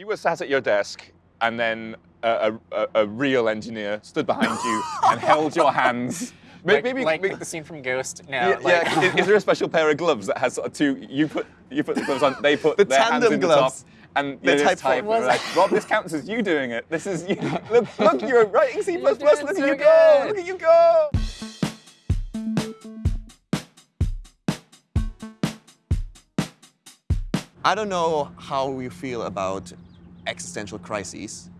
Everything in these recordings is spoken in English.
you were sat at your desk and then a, a, a real engineer stood behind you and held your hands. Like, maybe, like, maybe, the scene from Ghost. No, yeah, like, yeah. is, is, there a special pair of gloves that has sort of two? You put you put the gloves on. They put the their hands in gloves. the top. And the type, type like, Rob, this counts as you doing it. This is you. Look, look, you're writing C++. Look at so you good. go. Look at you go. I don't know how you feel about existential crises,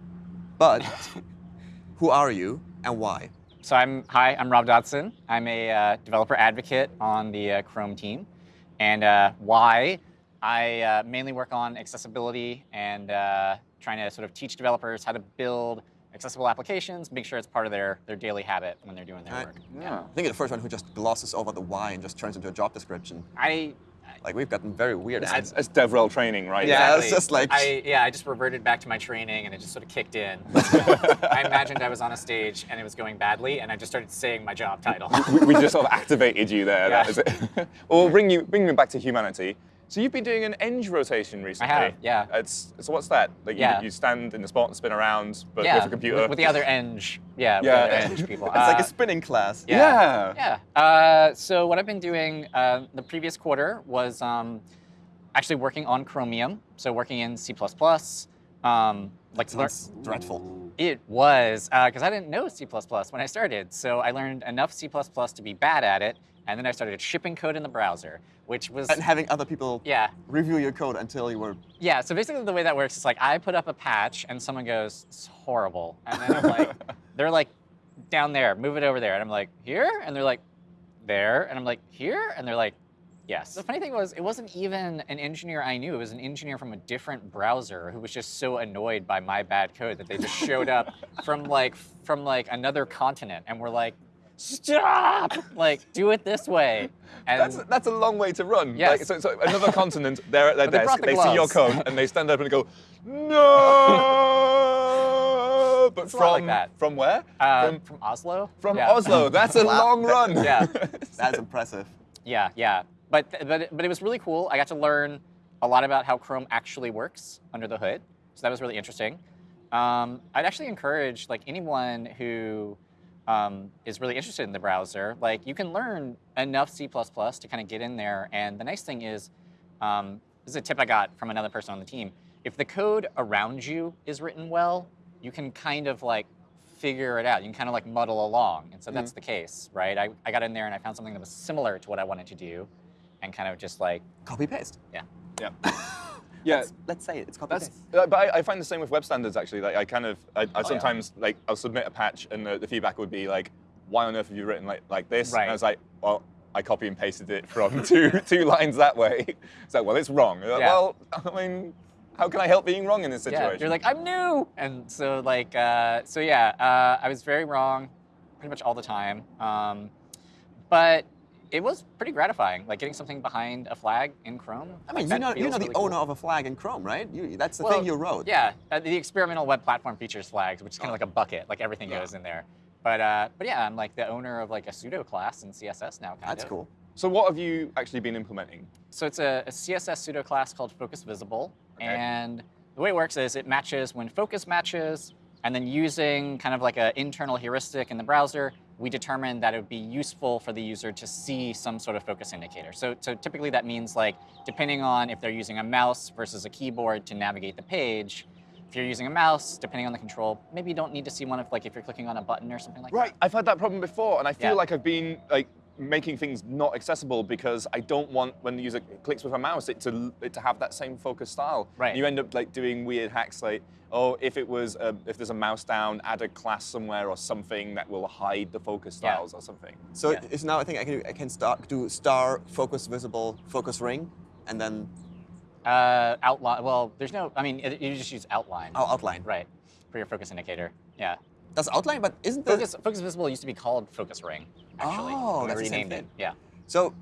but who are you and why? So I'm, hi, I'm Rob Dodson. I'm a uh, developer advocate on the uh, Chrome team. And uh, why? I uh, mainly work on accessibility and uh, trying to sort of teach developers how to build accessible applications, make sure it's part of their, their daily habit when they're doing their I, work. Yeah. I think you're the first one who just glosses over the why and just turns into a job description. I like we've gotten very weird. It's, it's DevRel training, right? Yeah, exactly. it's just like I yeah, I just reverted back to my training and it just sort of kicked in. I imagined I was on a stage and it was going badly, and I just started saying my job title. we, we just sort of activated you there. Yeah. That is it. well, bring you bring me back to humanity. So you've been doing an eng rotation recently. I have, yeah. It's, so what's that? Like you, yeah. you stand in the spot and spin around, but yeah, with a computer? With, with the other eng, yeah, with yeah. the other eng people. it's uh, like a spinning class. Yeah. Yeah. yeah. Uh, so what I've been doing uh, the previous quarter was um, actually working on Chromium, so working in C++. Um, like That's dreadful. It was, because uh, I didn't know C++ when I started. So I learned enough C++ to be bad at it, and then I started shipping code in the browser, which was... And having other people yeah. review your code until you were... Yeah, so basically the way that works is like I put up a patch and someone goes, it's horrible. And then I'm like, they're like, down there, move it over there. And I'm like, here? And they're like, there. And I'm like, here? And they're like, yes. The funny thing was, it wasn't even an engineer I knew. It was an engineer from a different browser who was just so annoyed by my bad code that they just showed up from like from like another continent and were like, stop! Like, do it this way. And that's, that's a long way to run. Yes. Like, so, so another continent, they're at their But they desk, brought the they see your gloves. code, and they stand up and go, no! But It's a lot like from, that. from where? Uh, from from Oslo? from Yeah. Oslo. That's a long run. Yeah. That's impressive. Yeah, yeah. But, but, but it was really cool. I got to learn a lot about how Chrome actually works under the hood. So that was really interesting. Um, I'd actually encourage like anyone who um, is really interested in the browser, like you can learn enough C++ to kind of get in there. And the nice thing is, um, this is a tip I got from another person on the team. If the code around you is written well, you can kind of like figure it out. You can kind of like muddle along. And so that's the case, right? I, I got in there and I found something that was similar to what I wanted to do and kind of just like, Copy paste. yeah. Yeah. Yeah. Let's, let's say it. It's copy paste. uh, but I, I find the same with web standards actually. Like I kind of, I, I sometimes like I'll submit a patch and the, the feedback would be like, why on earth have you written like like this? Right. And I was like, well, I copy and pasted it from two two lines that way. It's like, well, it's wrong. Yeah. Well, I mean, how can I help being wrong in this situation? Yeah, you're like, I'm new. And so like, uh, so yeah, uh, I was very wrong pretty much all the time. Um, but it was pretty gratifying, like getting something behind a flag in Chrome. I mean, like, you that know, you feels know the really cool. owner of a flag in Chrome, right? You, that's the Well, thing you wrote. Yeah, uh, the experimental web platform features flags, which is kind of like a bucket, like everything Yeah. goes in there. But uh, but yeah, I'm like the owner of like a pseudo class in CSS now, kind That's of. cool. so what have you actually been implementing? So it's a, a CSS pseudo class called Focus Visible, Okay. and the way it works is it matches when focus matches, and then using kind of like an internal heuristic in the browser, we determined that it would be useful for the user to see some sort of focus indicator. So, so typically that means like, depending on if they're using a mouse versus a keyboard to navigate the page, if you're using a mouse, depending on the control, maybe you don't need to see one of like if you're clicking on a button or something like that. Right, I've had that problem before, and I feel Yeah. like I've been like making things not accessible because I don't want when the user clicks with a mouse it to it to have that same focus style. Right. You end up like doing weird hacks like, oh, if it was um, if there's a mouse down, add a class somewhere or something that will hide the focus Yeah. styles or something. So Yeah. it's now I think I can I can start do star focus visible focus ring, and then. Uh, outline, well, there's no, I mean, it, you just use outline. oh outline. Right, for your focus indicator, yeah. That's outline, but isn't the Focus, Focus Visible used to be called Focus Ring, actually. Oh, that's renamed it. Yeah. so?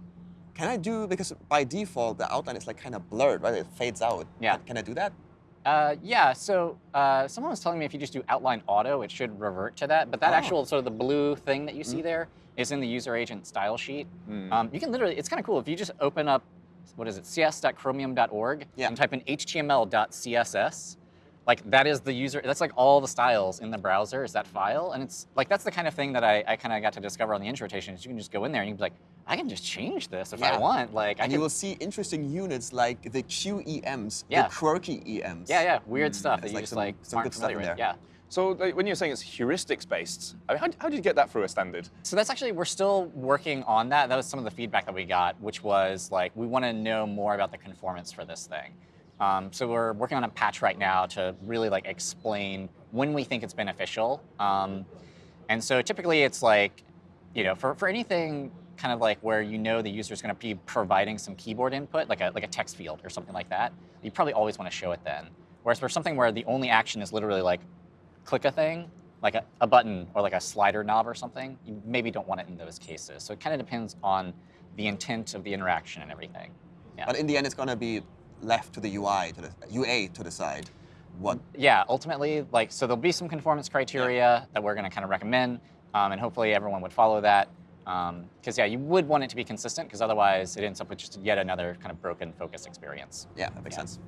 Can I do because by default the outline is like kind of blurred, right? It fades out. Yeah. Can, can I do that? Uh, yeah, so uh, someone was telling me if you just do outline auto, it should revert to that. But that Oh. actual sort of the blue thing that you see there is in the user agent style sheet. Mm. Um, you can literally, it's kind of cool. If you just open up, what is it, cs.chromium.org Yeah. and type in html.css, like that is the user. That's like all the styles in the browser is that file, and it's like that's the kind of thing that I, I kind of got to discover on the intro rotation. Is you can just go in there and you can be like, I can just change this if Yeah. I want. Like I And can, you will see interesting units like the QEMs, Yeah. the quirky EMs. yeah, yeah, weird mm, stuff There's that you like just some- like some aren't good stuff in familiar with. there. Yeah. So like, when you're saying it's heuristics based, I mean, how, how did you get that through a standard? So that's actually we're still working on that. That was some of the feedback that we got, which was like we want to know more about the conformance for this thing. Um, so we're working on a patch right now to really like explain when we think it's beneficial. Um, and so typically it's like, you know, for, for anything kind of like where you know the user is going to be providing some keyboard input, like a like a text field or something like that, you probably always want to show it then. Whereas for something where the only action is literally like click a thing, like a, a button or like a slider knob or something, you maybe don't want it in those cases. So it kind of depends on the intent of the interaction and everything. Yeah. But in the end, it's gonna be left to the UI, to the UA to decide what. yeah, ultimately, like, so there'll be some conformance criteria that we're going to kind of recommend, um, and hopefully everyone would follow that. Because yeah, you would want it to be consistent, because otherwise it ends up with just yet another kind of broken focus experience. Yeah, that makes Yeah. sense.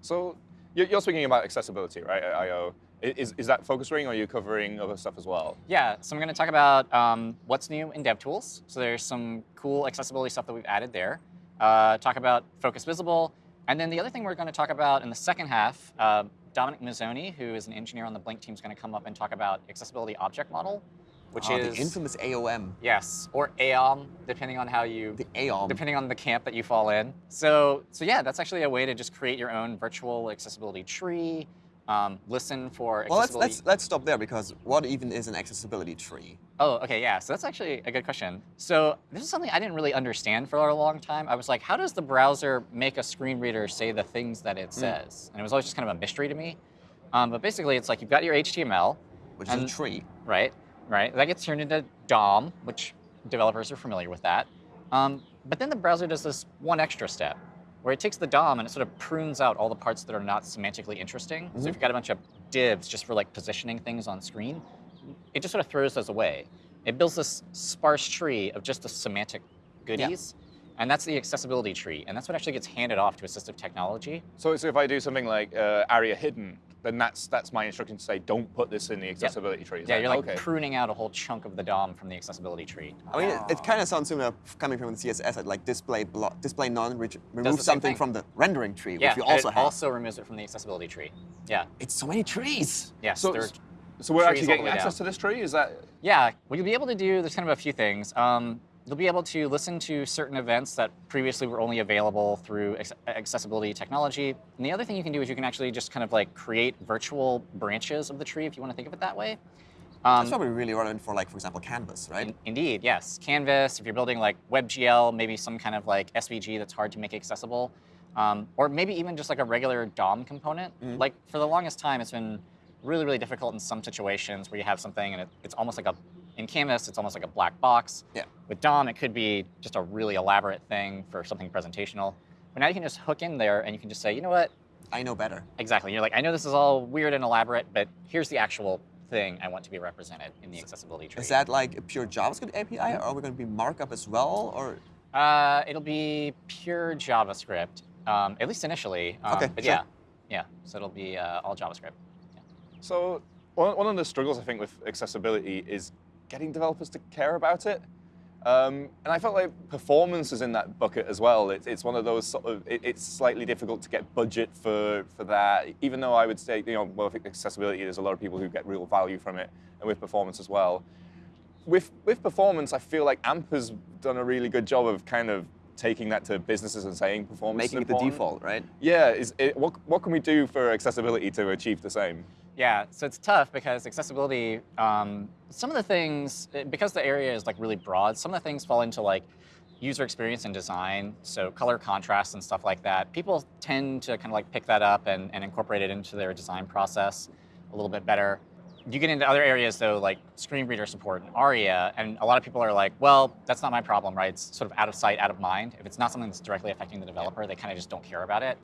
So you're, you're speaking about accessibility, right? At I/O. I- Is, is that focus ring, or are you covering other stuff as well? Yeah, so I'm going to talk about um, what's new in DevTools. So there's some cool accessibility stuff that we've added there. Uh, talk about Focus Visible. And then the other thing we're going to talk about in the second half, uh, Dominic Mazzoni, who is an engineer on the Blink team, is going to come up and talk about Accessibility Object Model, which Ah, is... the infamous AOM, Yes, or AOM, depending on how you... the AOM. Depending on the camp that you fall in. So, so yeah, that's actually a way to just create your own virtual accessibility tree, um, listen for well, let's, let's let's stop there because what even is an accessibility tree? Oh, okay, yeah. So that's actually a good question. So this is something I didn't really understand for a long time. I was like, how does the browser make a screen reader say the things that Hmm. it says? And it was always just kind of a mystery to me. Um, but basically, it's like you've got your HTML, Which is a tree. right? Right. That gets turned into DOM, which developers are familiar with that. Um, but then the browser does this one extra step, where it takes the DOM and it sort of prunes out all the parts that are not semantically interesting. So if you've got a bunch of divs just for like positioning things on screen, it just sort of throws those away. It builds this sparse tree of just the semantic goodies. And that's the accessibility tree. And that's what actually gets handed off to assistive technology. So, so if I do something like uh, ARIA hidden, then that's that's my instruction to say don't put this in the accessibility tree. Is Yeah, that- you're like okay. pruning out a whole chunk of the DOM from the accessibility tree. I mean, it, it kind of sounds similar coming from the CSS, like display block, display none, which the remove something thing. from the rendering tree, Yeah, which we also it have. also removes it from the accessibility tree. Yeah, it's so many trees. yes. So, there- so we're trees actually getting access down. to this tree. Is that Yeah, what you'll be able to do, there's kind of a few things. Um, you'll be able to listen to certain events that previously were only available through accessibility technology. And the other thing you can do is you can actually just kind of like create virtual branches of the tree if you want to think of it that way. Um, That's probably really relevant for, like, for example, Canvas, right? in- indeed, yes. Canvas, if you're building like WebGL, maybe some kind of like SVG that's hard to make accessible, um, or maybe even just like a regular DOM component. Mm-hmm. Like for the longest time, it's been really, really difficult in some situations where you have something and it, it's almost like a, in Canvas, it's almost like a black box. Yeah. With DOM, it could be just a really elaborate thing for something presentational. But now you can just hook in there and you can just say, you know what, I know better. Exactly. You're like, I know this is all weird and elaborate, but here's the actual thing I want to be represented in the accessibility tree. Is that like a pure JavaScript API, or are we going to be markup as well, or? Uh, it'll be pure JavaScript, um, at least initially. Um, Okay, But sure. yeah, yeah. So it'll be uh, all JavaScript. So one, one of the struggles I think with accessibility is getting developers to care about it. Um, and I felt like performance is in that bucket as well. It, it's one of those sort of, it, it's slightly difficult to get budget for, for that, even though I would say, you know, well, I accessibility, there's a lot of people who get real value from it, and with performance as well. With, with performance, I feel like AMP has done a really good job of kind of taking that to businesses and saying performance is Making it the default, right? Yeah, is it, what, what can we do for accessibility to achieve the same? Yeah, so it's tough because accessibility, um, some of the things, eh, because the area is like really broad, some of the things fall into like user experience and design, so color contrast and stuff like that. People tend to kind of like pick that up and, and incorporate it into their design process a little bit better. You get into other areas though, like screen reader support and ARIA, and a lot of people are like, well, that's not my problem, right? It's sort of out of sight, out of mind. If it's not something that's directly affecting the developer, they kind of just don't care about it.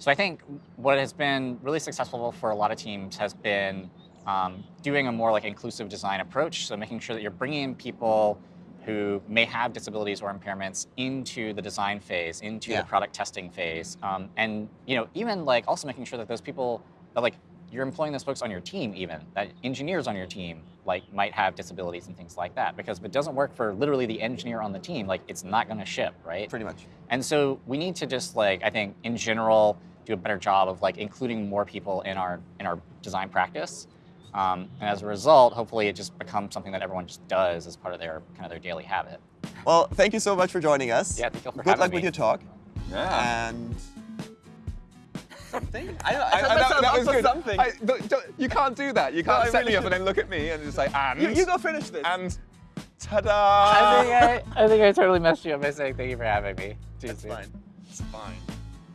So I think what has been really successful for a lot of teams has been um, doing a more like inclusive design approach. So making sure that you're bringing people who may have disabilities or impairments into the design phase, into Yeah. the product testing phase, um, and you know even like also making sure that those people that like you're employing those folks on your team even, that engineers on your team like might have disabilities and things like that. Because if it doesn't work for literally the engineer on the team, like it's not gonna ship, right? Pretty much. And so we need to just like, I think in general, do a better job of like including more people in our in our design practice. Um, and as a result, hopefully it just becomes something that everyone just does as part of their kind of their daily habit. Well, thank you so much for joining us. Yeah, thank you for Good having luck me. with your talk. Yeah. And something. I, I, I, set that, that was good. something. I, don't- don't- you can't do that. You can't I set me really up and then look at me and just say, and. you, you go finish this. And ta-da! I think I, I think I totally messed you up by saying thank you for having me. Too That's fine. It's fine.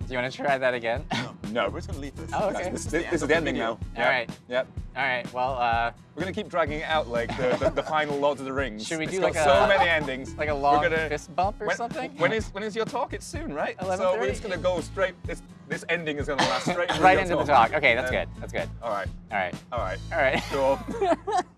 Do you want to try that again? No. We're just gonna leave this. Oh, okay. This, This this, is this is the ending now. All Yep. right. Yep. All right. Well, uh, We're gonna keep dragging it out like the, the, the final Lord of the Rings. Should we It's do got like so many endings? like a long gonna- fist bump or when, something. When is when is your talk? It's soon, right? So we're just gonna go straight. This this ending is gonna last straight right into the talk? Okay, that's Um, good. That's good. All right. All right. All right. All right. Sure.